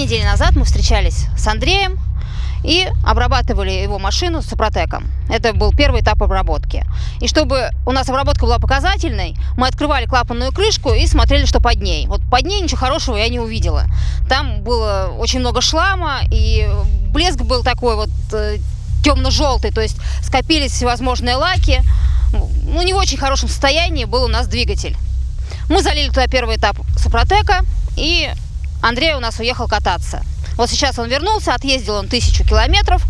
Недели назад мы встречались с Андреем и обрабатывали его машину с Супротеком. Это был первый этап обработки. И чтобы у нас обработка была показательной, мы открывали клапанную крышку и смотрели, что под ней. Вот под ней ничего хорошего я не увидела. Там было очень много шлама, и блеск был такой вот э, темно-желтый, то есть скопились всевозможные лаки. Ну, не в очень хорошем состоянии был у нас двигатель. Мы залили туда первый этап Супротека, и Андрей у нас уехал кататься. Вот сейчас он вернулся, отъездил он тысячу километров.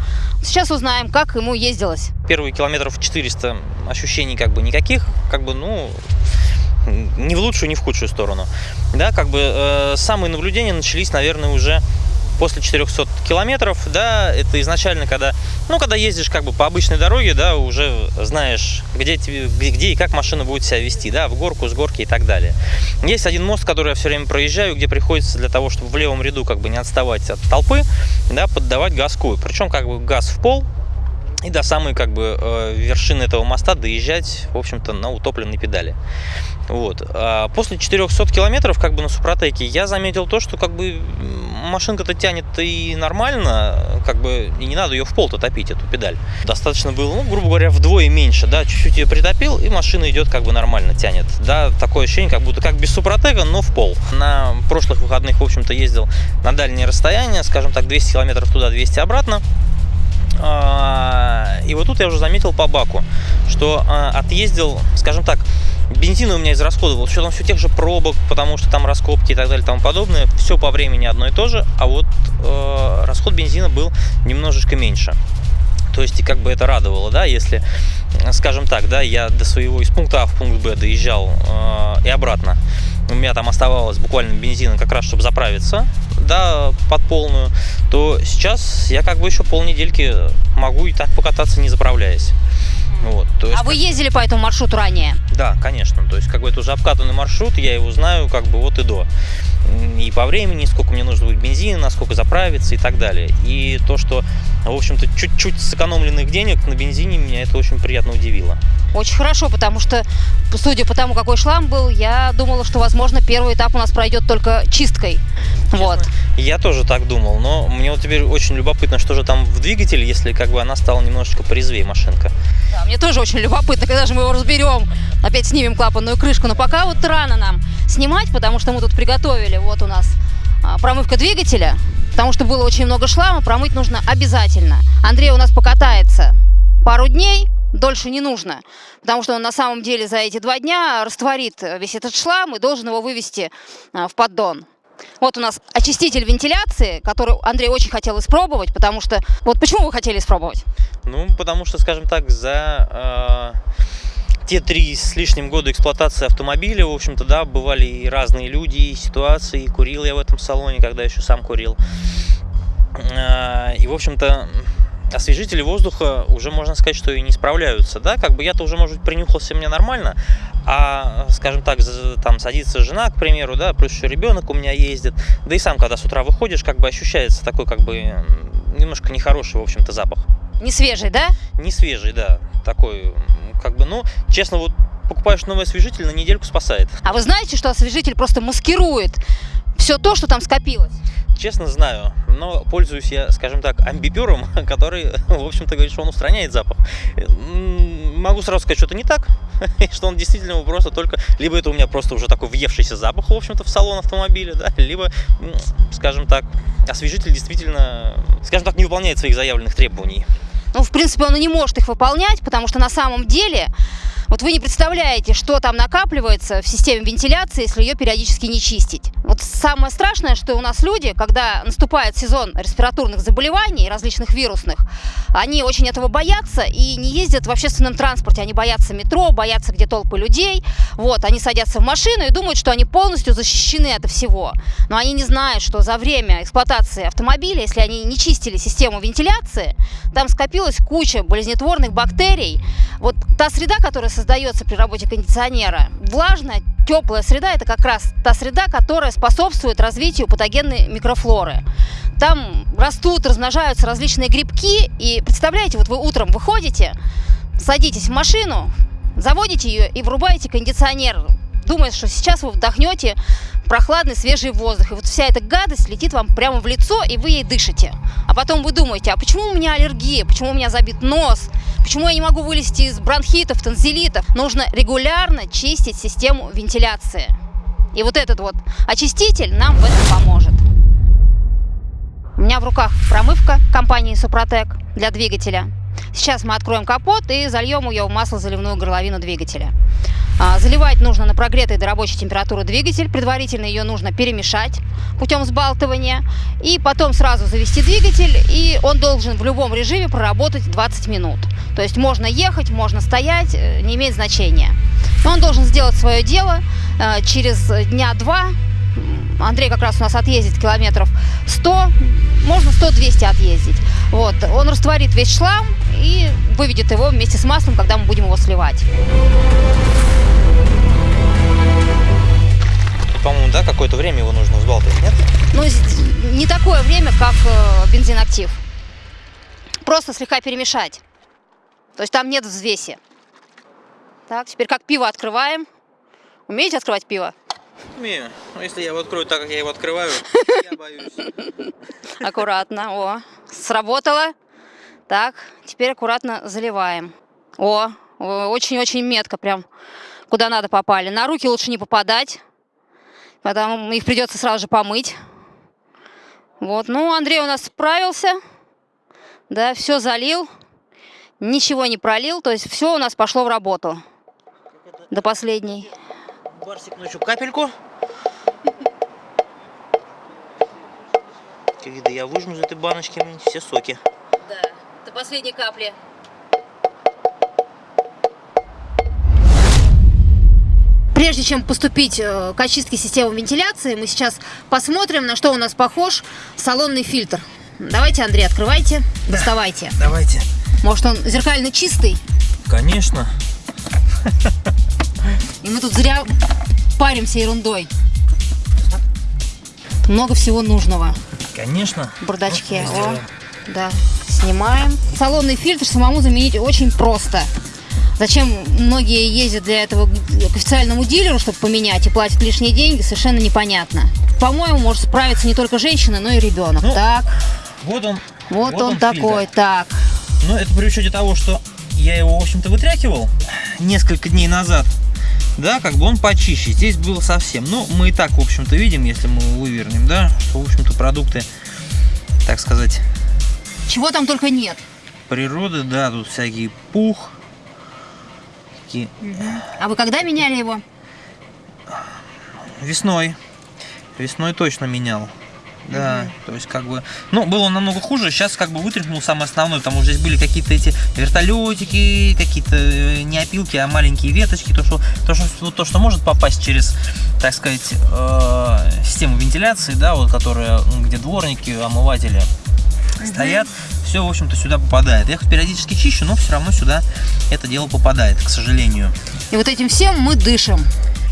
Сейчас узнаем, как ему ездилось. Первые километров 400 ощущений как бы никаких, как бы, ну, ни в лучшую, ни в худшую сторону. Да, как бы э, самые наблюдения начались, наверное, уже после 400 километров, да, это изначально, когда, ну, когда ездишь как бы по обычной дороге, да, уже знаешь, где, тебе, где, и как машина будет себя вести, да, в горку, с горки и так далее. Есть один мост, который я все время проезжаю, где приходится для того, чтобы в левом ряду как бы не отставать от толпы, да, поддавать газку. Причем как бы газ в пол, и до самой как бы э, вершины этого моста доезжать, в общем-то, на утопленной педали. Вот. А после 400 километров как бы на Супротеке я заметил то, что как бы машинка-то тянет и нормально, как бы и не надо ее в пол-то топить, эту педаль. Достаточно было, ну, грубо говоря, вдвое меньше, да, чуть-чуть ее притопил, и машина идет как бы нормально, тянет. Да, такое ощущение, как будто как без Супротека, но в пол. На прошлых выходных, в общем-то, ездил на дальние расстояния, скажем так, 200 километров туда, 200 обратно. А, и вот тут я уже заметил по баку, что а, отъездил, скажем так, бензин у меня израсходовал с учетом все тех же пробок, потому что там раскопки и так далее и тому подобное. Все по времени одно и то же, а вот э, расход бензина был немножечко меньше. То есть, и как бы это радовало, да, если, скажем так, да, я до своего из пункта А в пункт Б доезжал э, и обратно. У меня там оставалось буквально бензина как раз, чтобы заправиться, да, под полную, то сейчас я как бы еще полнедельки могу и так покататься, не заправляясь. Вот, то есть, а вы ездили по этому маршруту ранее? Да, конечно. То есть, как бы это уже обкатанный маршрут, я его знаю как бы вот и до. И по времени, сколько мне нужно будет бензина, насколько заправиться и так далее. И то, что, в общем-то, чуть-чуть сэкономленных денег на бензине, меня это очень приятно удивило. Очень хорошо, потому что, судя по тому, какой шлам был, я думала, что, возможно, первый этап у нас пройдет только чисткой. Честно, вот. Я тоже так думал, но мне вот теперь очень любопытно, что же там в двигателе, если как бы она стала немножечко порезвее машинка. Да, мне тоже очень любопытно, когда же мы его разберем, опять снимем клапанную крышку. Но пока вот рано нам снимать, потому что мы тут приготовили, вот у нас а, промывка двигателя, потому что было очень много шлама, промыть нужно обязательно. Андрей у нас покатается пару дней, дольше не нужно, потому что он на самом деле за эти два дня растворит весь этот шлам и должен его вывести а, в поддон. Вот у нас очиститель вентиляции, который Андрей очень хотел испробовать, потому что... Вот почему вы хотели испробовать? Ну, потому что, скажем так, за э, те три с лишним года эксплуатации автомобиля, в общем-то, да, бывали и разные люди, и ситуации, и курил я в этом салоне, когда еще сам курил. Э, и, в общем-то, освежители воздуха уже можно сказать, что и не справляются, да, как бы я-то уже, может быть, принюхался мне нормально, а, скажем так, там садится жена, к примеру, да, плюс еще ребенок у меня ездит, да и сам, когда с утра выходишь, как бы ощущается такой, как бы, немножко нехороший, в общем-то, запах. Не свежий, да? Не свежий, да, такой, как бы, ну, честно, вот покупаешь новый освежитель, на недельку спасает. А вы знаете, что освежитель просто маскирует все то, что там скопилось? Честно знаю, но пользуюсь я, скажем так, амбипером, который, в общем-то, говорит, что он устраняет запах. Могу сразу сказать, что это не так, что он действительно просто только... Либо это у меня просто уже такой въевшийся запах, в общем-то, в салон автомобиля, да, либо, скажем так, освежитель действительно, скажем так, не выполняет своих заявленных требований. Ну, в принципе, он и не может их выполнять, потому что на самом деле вот вы не представляете, что там накапливается в системе вентиляции, если ее периодически не чистить. Вот самое страшное, что у нас люди, когда наступает сезон респираторных заболеваний, различных вирусных, они очень этого боятся и не ездят в общественном транспорте. Они боятся метро, боятся, где толпы людей. Вот, они садятся в машину и думают, что они полностью защищены от всего. Но они не знают, что за время эксплуатации автомобиля, если они не чистили систему вентиляции, там скопилась куча болезнетворных бактерий. Вот та среда, которая создается при работе кондиционера. Влажная, теплая среда – это как раз та среда, которая способствует развитию патогенной микрофлоры. Там растут, размножаются различные грибки, и представляете, вот вы утром выходите, садитесь в машину, заводите ее и врубаете кондиционер думает, что сейчас вы вдохнете прохладный свежий воздух. И вот вся эта гадость летит вам прямо в лицо, и вы ей дышите. А потом вы думаете, а почему у меня аллергия, почему у меня забит нос, почему я не могу вылезти из бронхитов, танзелитов. Нужно регулярно чистить систему вентиляции. И вот этот вот очиститель нам в этом поможет. У меня в руках промывка компании Супротек для двигателя. Сейчас мы откроем капот и зальем ее в масло-заливную горловину двигателя. А, заливать нужно на прогретой до рабочей температуры двигатель. Предварительно ее нужно перемешать путем сбалтывания. И потом сразу завести двигатель. И он должен в любом режиме проработать 20 минут. То есть можно ехать, можно стоять, э, не имеет значения. Но он должен сделать свое дело э, через дня два. Андрей как раз у нас отъездит километров 100, можно 100-200 отъездить. Вот. Он растворит весь шлам и выведет его вместе с маслом, когда мы будем его сливать. По-моему, да, какое-то время его нужно взбалтывать, нет? Ну, не такое время, как э, бензин актив. Просто слегка перемешать. То есть там нет взвеси. Так, теперь как пиво открываем. Умеете открывать пиво? Умею. Но если я его открою так, как я его открываю, я боюсь. Аккуратно. О, сработало. Так, теперь аккуратно заливаем. О, очень-очень метко прям куда надо попали. На руки лучше не попадать, потому их придется сразу же помыть. Вот, ну, Андрей у нас справился. Да, все залил, ничего не пролил, то есть все у нас пошло в работу до последней. Барсик, ну еще капельку. Когда я выжму из этой баночки все соки. Да, до последней капли. Прежде чем поступить э, к очистке системы вентиляции, мы сейчас посмотрим, на что у нас похож салонный фильтр. Давайте, Андрей, открывайте, да. доставайте. Давайте. Может, он зеркально чистый? Конечно. И мы тут зря паримся ерундой. Много всего нужного. Конечно. В бардачке. О, да, снимаем. Салонный фильтр самому заменить очень просто. Зачем многие ездят для этого к официальному дилеру, чтобы поменять, и платят лишние деньги, совершенно непонятно. По-моему, может справиться не только женщина, но и ребенок. Ну, так. Вот он. Вот, вот он, он такой, фильтр. так. Ну, это при учете того, что я его, в общем-то, вытряхивал несколько дней назад. Да, как бы он почище. Здесь было совсем. Ну, мы и так, в общем-то, видим, если мы вывернем, да, что, в общем-то, продукты, так сказать... Чего там только нет. Природы, да, тут всякий пух, Угу. А вы когда меняли его? Весной. Весной точно менял. Да, то есть как бы, ну, было намного хуже, сейчас как бы вытряхнул самое основное, потому что здесь были какие-то эти вертолетики, какие-то э, не опилки, а маленькие веточки, то, что, то, что, то, что может попасть через, так сказать, э, систему вентиляции, да, вот, которая, где дворники, омыватели стоят, все, в общем-то, сюда попадает. Я их периодически чищу, но все равно сюда это дело попадает, к сожалению. И вот этим всем мы дышим.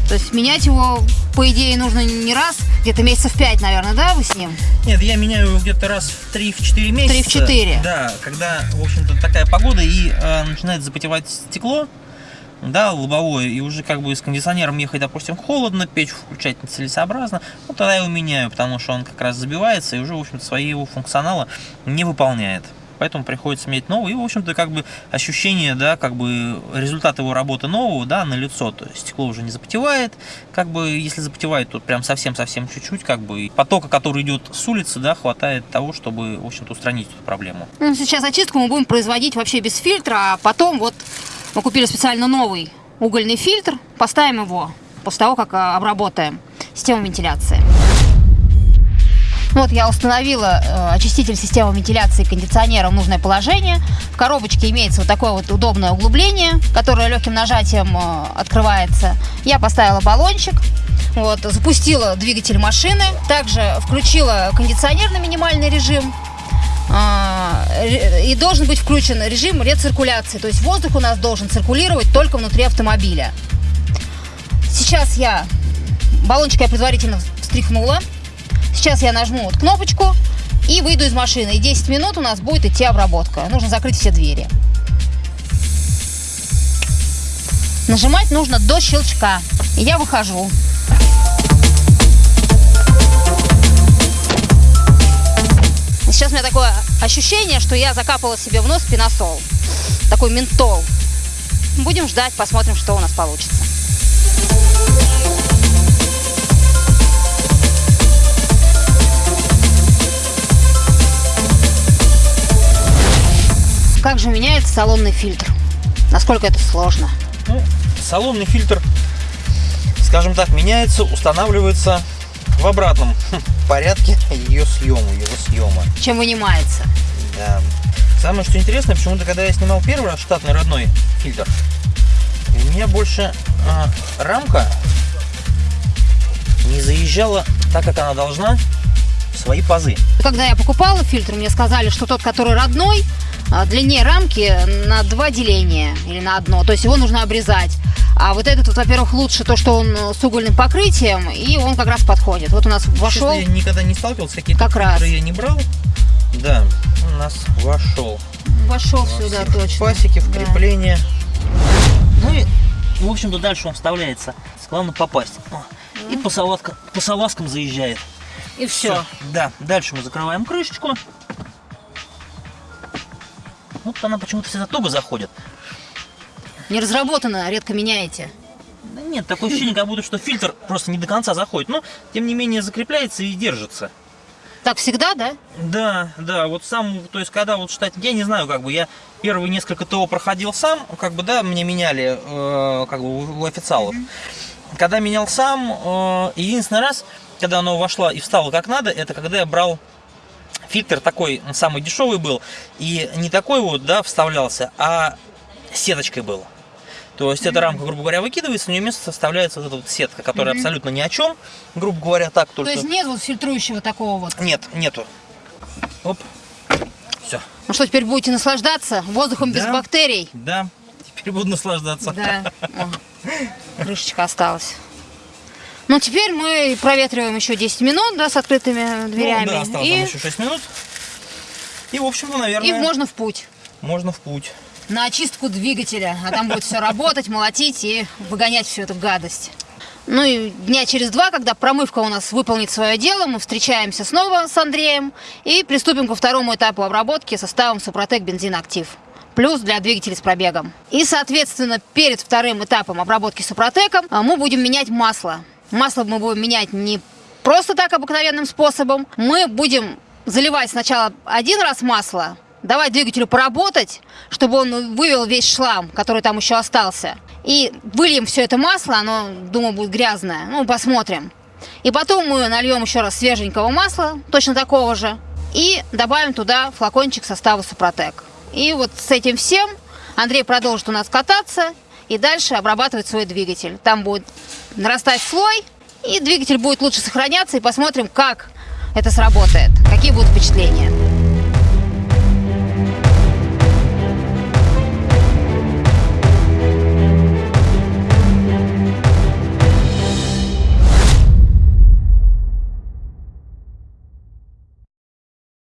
То есть менять его, по идее, нужно не раз, где-то месяцев 5, наверное, да, вы с ним? Нет, я меняю его где-то раз в 3-4 месяца. 3-4? Да, когда, в общем-то, такая погода и э, начинает запотевать стекло, да, лобовое, и уже как бы с кондиционером ехать, допустим, холодно, печь включать нецелесообразно, ну, тогда я его меняю, потому что он как раз забивается и уже, в общем-то, своего функционала не выполняет. Поэтому приходится менять новый. И, в общем-то, как бы ощущение, да, как бы результат его работы нового, да, на лицо. То есть стекло уже не запотевает. Как бы, если запотевает, то прям совсем-совсем чуть-чуть, как бы потока, который идет с улицы, да, хватает того, чтобы, в общем-то, устранить эту проблему. Ну, сейчас очистку мы будем производить вообще без фильтра, а потом вот мы купили специально новый угольный фильтр, поставим его после того, как а, обработаем систему вентиляции. Вот я установила э, очиститель системы вентиляции кондиционера в нужное положение. В коробочке имеется вот такое вот удобное углубление, которое легким нажатием э, открывается. Я поставила баллончик, вот, запустила двигатель машины, также включила кондиционер на минимальный режим, а, и должен быть включен режим рециркуляции. То есть воздух у нас должен циркулировать только внутри автомобиля. Сейчас я баллончик я предварительно встряхнула. Сейчас я нажму вот кнопочку и выйду из машины. И 10 минут у нас будет идти обработка. Нужно закрыть все двери. Нажимать нужно до щелчка. И я выхожу. Сейчас у меня такое ощущение, что я закапала себе в нос пеносол. Такой ментол. Будем ждать, посмотрим, что у нас получится. Как же меняется салонный фильтр? Насколько это сложно? Ну, салонный фильтр, скажем так, меняется, устанавливается в обратном порядке ее съема, его съема. Чем вынимается? Да. Самое что интересное, почему-то, когда я снимал первый раз штатный родной фильтр, у меня больше а, рамка не заезжала так, как она должна, в свои пазы. Когда я покупала фильтр, мне сказали, что тот, который родной, а, длиннее рамки на два деления или на одно. То есть его нужно обрезать. А вот этот, вот, во-первых, лучше то, что он с угольным покрытием, и он как раз подходит. Вот у нас вошел. Честно, я никогда не сталкивался, какие-то Как раз. я не брал. Да, у нас вошел. Вошел сюда точно. Пасеки, в Да. крепление. Ну и, в общем-то, дальше он вставляется. Главное попасть. О, И по, салазкам, по салазкам заезжает. И все. Да, дальше мы закрываем крышечку. Вот она почему-то всегда туго заходит. Не разработано, редко меняете. Да нет, такое ощущение, как будто что фильтр просто не до конца заходит. Но, тем не менее, закрепляется и держится. Так всегда, да? Да, да, вот сам, то есть, когда вот штат, я не знаю, как бы, я первые несколько ТО проходил сам, как бы, да, мне меняли, э, как бы, у, у официалов. Когда менял сам, э, единственный раз, когда оно вошло и встало как надо, это когда я брал фильтр такой, он самый дешевый был, и не такой вот, да, вставлялся, а сеточкой был. То есть эта рамка, грубо говоря, выкидывается, в нее место вставляется вот эта вот сетка, которая Мгм. абсолютно ни о чем, грубо говоря, так только. То есть нет вот фильтрующего такого вот. Нет, нету. Оп. Все. Ну что, теперь будете наслаждаться воздухом без Да. бактерий? Да. Теперь буду наслаждаться. Да. О, крышечка осталась. Ну, теперь мы проветриваем еще 10 минут, да, с открытыми дверями. Ну, да, осталось и, еще 6 минут. И, в общем-то, и наверное, можно в путь. можно в путь. На очистку двигателя. А там будет все работать, молотить и выгонять всю эту гадость. Ну и дня через два, когда промывка у нас выполнит свое дело, мы встречаемся снова с Андреем и приступим ко второму этапу обработки составом Супротек Бензин Актив. Плюс для двигателей с пробегом. И, соответственно, перед вторым этапом обработки Супротеком а, мы будем менять масло. Масло мы будем менять не просто так обыкновенным способом. Мы будем заливать сначала один раз масло, давать двигателю поработать, чтобы он вывел весь шлам, который там еще остался. И выльем все это масло, оно, думаю, будет грязное. Ну, посмотрим. И потом мы нальем еще раз свеженького масла, точно такого же, и добавим туда флакончик состава Супротек. И вот с этим всем Андрей продолжит у нас кататься и дальше обрабатывать свой двигатель. Там будет нарастать слой, и двигатель будет лучше сохраняться, и посмотрим, как это сработает, какие будут впечатления.